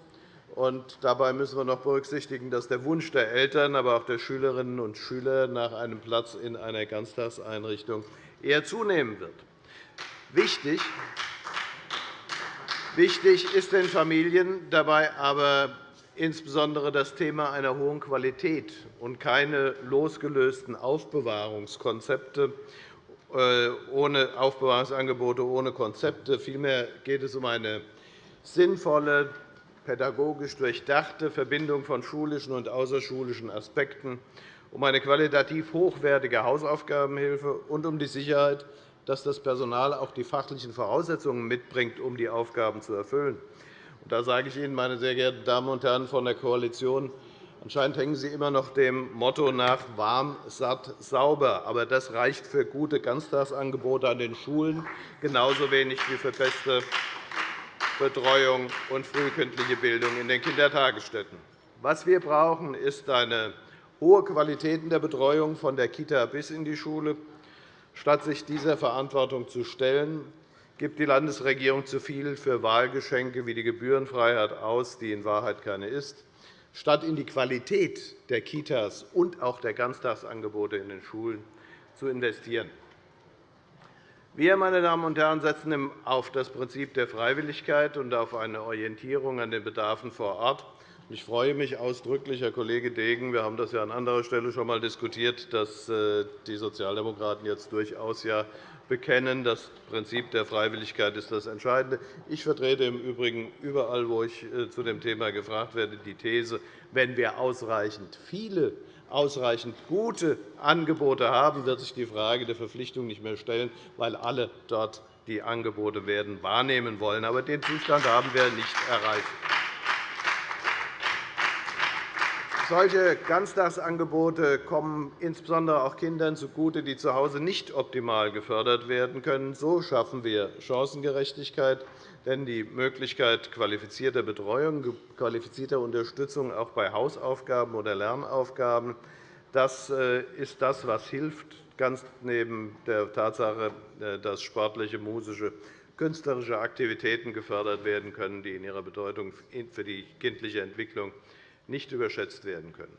Und dabei müssen wir noch berücksichtigen, dass der Wunsch der Eltern, aber auch der Schülerinnen und Schüler nach einem Platz in einer Ganztagseinrichtung eher zunehmen wird. Wichtig ist den Familien dabei aber insbesondere das Thema einer hohen Qualität und keine losgelösten Aufbewahrungskonzepte ohne Aufbewahrungsangebote, ohne Konzepte. Vielmehr geht es um eine sinnvolle, pädagogisch durchdachte Verbindung von schulischen und außerschulischen Aspekten, um eine qualitativ hochwertige Hausaufgabenhilfe und um die Sicherheit, dass das Personal auch die fachlichen Voraussetzungen mitbringt, um die Aufgaben zu erfüllen. Da sage ich Ihnen, meine sehr geehrten Damen und Herren von der Koalition, Anscheinend hängen Sie immer noch dem Motto nach warm, satt, sauber. Aber das reicht für gute Ganztagsangebote an den Schulen genauso wenig wie für beste Betreuung und frühkindliche Bildung in den Kindertagesstätten. Was wir brauchen, ist eine hohe Qualität in der Betreuung von der Kita bis in die Schule. Statt sich dieser Verantwortung zu stellen, gibt die Landesregierung zu viel für Wahlgeschenke wie die Gebührenfreiheit aus, die in Wahrheit keine ist statt in die Qualität der Kitas und auch der Ganztagsangebote in den Schulen zu investieren. Wir, meine Damen und Herren, setzen auf das Prinzip der Freiwilligkeit und auf eine Orientierung an den Bedarfen vor Ort. Ich freue mich ausdrücklich, Herr Kollege Degen, wir haben das ja an anderer Stelle schon einmal diskutiert, dass äh, die Sozialdemokraten jetzt durchaus ja bekennen. Das Prinzip der Freiwilligkeit ist das Entscheidende. Ich vertrete im Übrigen überall, wo ich äh, zu dem Thema gefragt werde, die These, wenn wir ausreichend viele ausreichend gute Angebote haben, wird sich die Frage der Verpflichtung nicht mehr stellen, weil alle dort die Angebote werden wahrnehmen wollen. Aber den Zustand haben wir nicht erreicht. Solche Ganztagsangebote kommen insbesondere auch Kindern zugute, die zu Hause nicht optimal gefördert werden können. So schaffen wir Chancengerechtigkeit. Denn die Möglichkeit qualifizierter Betreuung, qualifizierter Unterstützung auch bei Hausaufgaben oder Lernaufgaben das äh, ist das, was hilft, ganz neben der Tatsache, äh, dass sportliche, musische, künstlerische Aktivitäten gefördert werden können, die in ihrer Bedeutung für die kindliche Entwicklung nicht überschätzt werden können.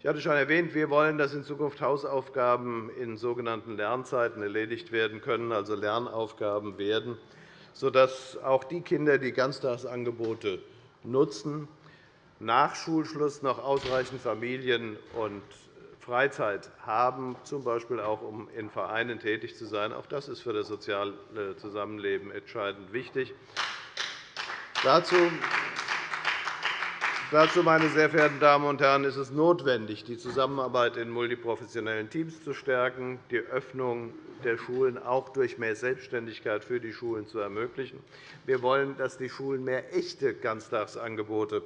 Ich hatte schon erwähnt, wir wollen, dass in Zukunft Hausaufgaben in sogenannten Lernzeiten erledigt werden können, also Lernaufgaben werden, sodass auch die Kinder, die Ganztagsangebote nutzen, nach Schulschluss noch ausreichend Familien- und Freizeit haben, z. B. auch um in Vereinen tätig zu sein. Auch das ist für das soziale Zusammenleben entscheidend wichtig. Dazu Dazu, meine sehr verehrten Damen und Herren, ist es notwendig, die Zusammenarbeit in multiprofessionellen Teams zu stärken, die Öffnung der Schulen auch durch mehr Selbstständigkeit für die Schulen zu ermöglichen. Wir wollen, dass die Schulen mehr echte Ganztagsangebote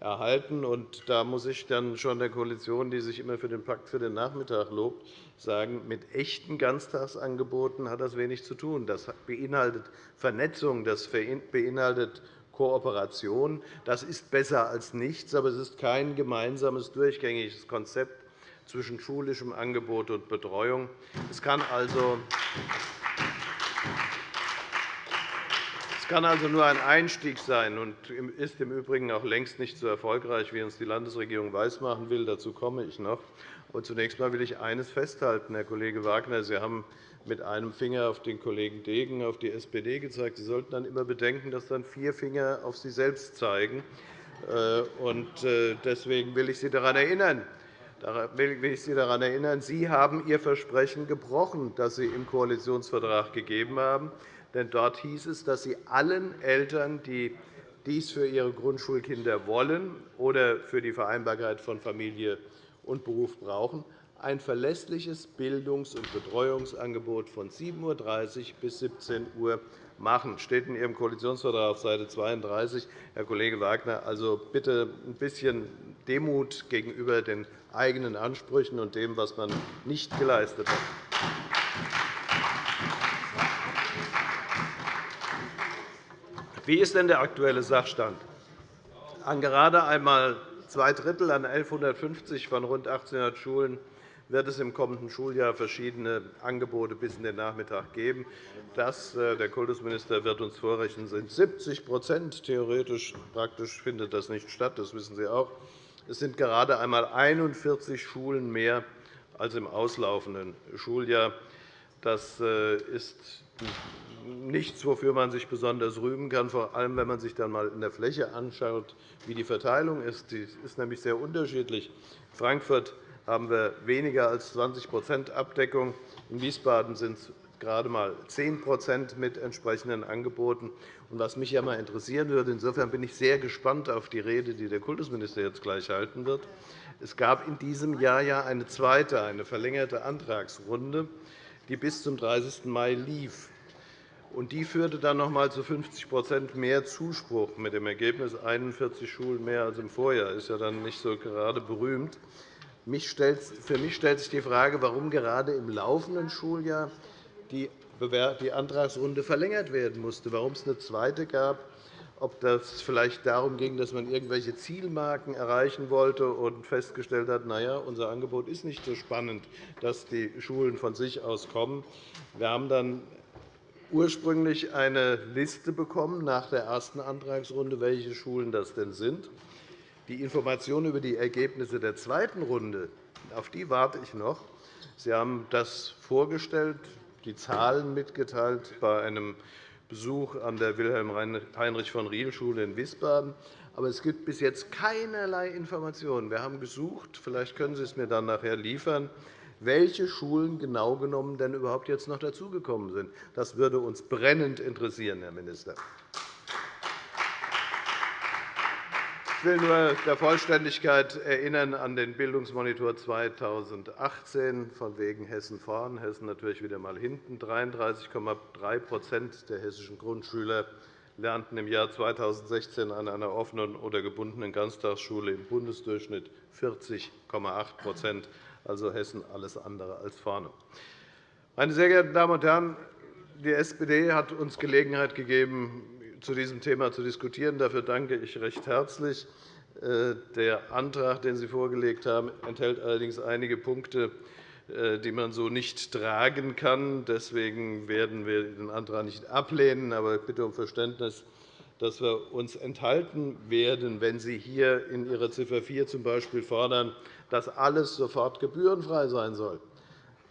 erhalten. Und da muss ich dann schon der Koalition, die sich immer für den Pakt für den Nachmittag lobt, sagen, mit echten Ganztagsangeboten hat das wenig zu tun. Das beinhaltet Vernetzung, das beinhaltet Kooperation. Das ist besser als nichts, aber es ist kein gemeinsames, durchgängiges Konzept zwischen schulischem Angebot und Betreuung. Es kann also es kann also nur ein Einstieg sein und ist im Übrigen auch längst nicht so erfolgreich, wie uns die Landesregierung weismachen will. Dazu komme ich noch. Zunächst einmal will ich eines festhalten, Herr Kollege Wagner. Sie haben mit einem Finger auf den Kollegen Degen, auf die SPD gezeigt. Sie sollten dann immer bedenken, dass dann vier Finger auf Sie selbst zeigen. Äh, äh, deswegen will ich Sie daran erinnern, will ich Sie daran erinnern, Sie haben Ihr Versprechen gebrochen, das Sie im Koalitionsvertrag gegeben haben. Denn dort hieß es, dass Sie allen Eltern, die dies für ihre Grundschulkinder wollen oder für die Vereinbarkeit von Familie und Beruf brauchen, ein verlässliches Bildungs- und Betreuungsangebot von 7.30 Uhr bis 17 Uhr machen. Das steht in Ihrem Koalitionsvertrag auf Seite 32. Herr Kollege Wagner, also bitte ein bisschen Demut gegenüber den eigenen Ansprüchen und dem, was man nicht geleistet hat. Wie ist denn der aktuelle Sachstand? An gerade einmal zwei Drittel an 1.150 von rund 1.800 Schulen wird es im kommenden Schuljahr verschiedene Angebote bis in den Nachmittag geben. Das, äh, der Kultusminister wird uns vorrechnen, sind 70% Theoretisch praktisch findet das nicht statt, das wissen Sie auch. Es sind gerade einmal 41 Schulen mehr als im auslaufenden Schuljahr. Das äh, ist nichts, wofür man sich besonders rühmen kann, vor allem wenn man sich dann einmal in der Fläche anschaut, wie die Verteilung ist. Die ist nämlich sehr unterschiedlich. Frankfurt haben wir weniger als 20% Abdeckung. In Wiesbaden sind es gerade einmal 10% mit entsprechenden Angeboten. Was mich ja einmal interessieren würde, insofern bin ich sehr gespannt auf die Rede, die der Kultusminister jetzt gleich halten wird. Es gab in diesem Jahr ja eine zweite, eine verlängerte Antragsrunde, die bis zum 30. Mai lief. Die führte dann noch einmal zu 50% mehr Zuspruch, mit dem Ergebnis 41 Schulen mehr als im Vorjahr. Das ist ja dann nicht so gerade berühmt. Für mich stellt sich die Frage, warum gerade im laufenden Schuljahr die Antragsrunde verlängert werden musste, warum es eine zweite gab, ob das vielleicht darum ging, dass man irgendwelche Zielmarken erreichen wollte und festgestellt hat, na ja, unser Angebot ist nicht so spannend, dass die Schulen von sich aus kommen. Wir haben dann ursprünglich eine Liste bekommen nach der ersten Antragsrunde, welche Schulen das denn sind. Die Information über die Ergebnisse der zweiten Runde, auf die warte ich noch. Sie haben das vorgestellt, die Zahlen mitgeteilt bei einem Besuch an der Wilhelm-Heinrich-von-Riel-Schule in Wiesbaden. Aber es gibt bis jetzt keinerlei Informationen. Wir haben gesucht. Vielleicht können Sie es mir dann nachher liefern welche Schulen genau genommen denn überhaupt jetzt noch dazugekommen sind. Das würde uns brennend interessieren, Herr Minister. Ich will nur der Vollständigkeit erinnern an den Bildungsmonitor 2018 von wegen Hessen vorn, Hessen natürlich wieder einmal hinten. 33,3% der hessischen Grundschüler lernten im Jahr 2016 an einer offenen oder gebundenen Ganztagsschule im Bundesdurchschnitt 40,8% also Hessen alles andere als vorne. Meine sehr geehrten Damen und Herren, die SPD hat uns Gelegenheit gegeben, zu diesem Thema zu diskutieren. Dafür danke ich recht herzlich. Äh, der Antrag, den Sie vorgelegt haben, enthält allerdings einige Punkte, äh, die man so nicht tragen kann. Deswegen werden wir den Antrag nicht ablehnen. Aber ich bitte um Verständnis, dass wir uns enthalten werden, wenn Sie hier in Ihrer Ziffer 4 z.B. fordern, dass alles sofort gebührenfrei sein soll.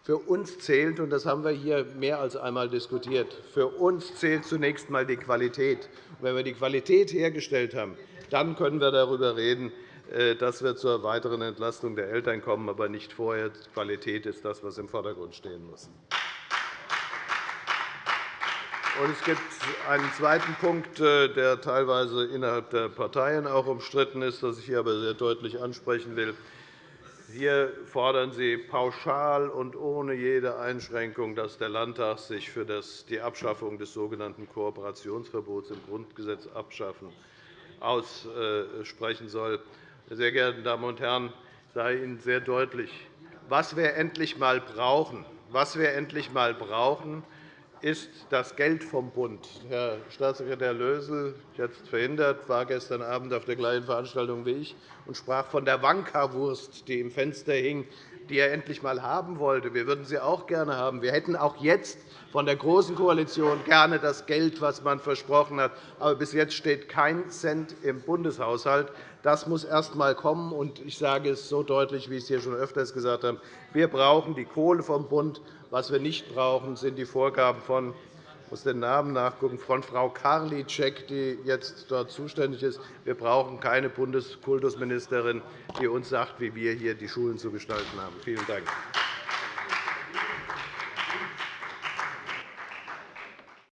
Für uns zählt, und das haben wir hier mehr als einmal diskutiert, für uns zählt zunächst einmal die Qualität. wenn wir die Qualität hergestellt haben, dann können wir darüber reden, äh, dass wir zur weiteren Entlastung der Eltern kommen, aber nicht vorher. Die Qualität ist das, was im Vordergrund stehen muss. Es gibt einen zweiten Punkt, äh, der teilweise innerhalb der Parteien auch umstritten ist, das ich hier aber sehr deutlich ansprechen will. Hier fordern Sie pauschal und ohne jede Einschränkung, dass der Landtag sich für die Abschaffung des sogenannten Kooperationsverbots im Grundgesetz abschaffen aussprechen soll. Sehr geehrte Damen und Herren, ich sage Ihnen sehr deutlich, was wir endlich einmal brauchen, was wir endlich einmal brauchen, ist das Geld vom Bund. Herr Staatssekretär Lösel, jetzt verhindert, war gestern Abend auf der gleichen Veranstaltung wie ich und sprach von der Wankerwurst, die im Fenster hing, die er endlich einmal haben wollte. Wir würden sie auch gerne haben. Wir hätten auch jetzt von der Großen Koalition gerne das Geld, das man versprochen hat. Aber bis jetzt steht kein Cent im Bundeshaushalt. Das muss erst einmal kommen. Und ich sage es so deutlich, wie ich es hier schon öfters gesagt habe. Wir brauchen die Kohle vom Bund. Was wir nicht brauchen, sind die Vorgaben von muss den Namen nachgucken, von Frau Karliczek, die jetzt dort zuständig ist. Wir brauchen keine Bundeskultusministerin, die uns sagt, wie wir hier die Schulen zu gestalten haben. Vielen Dank.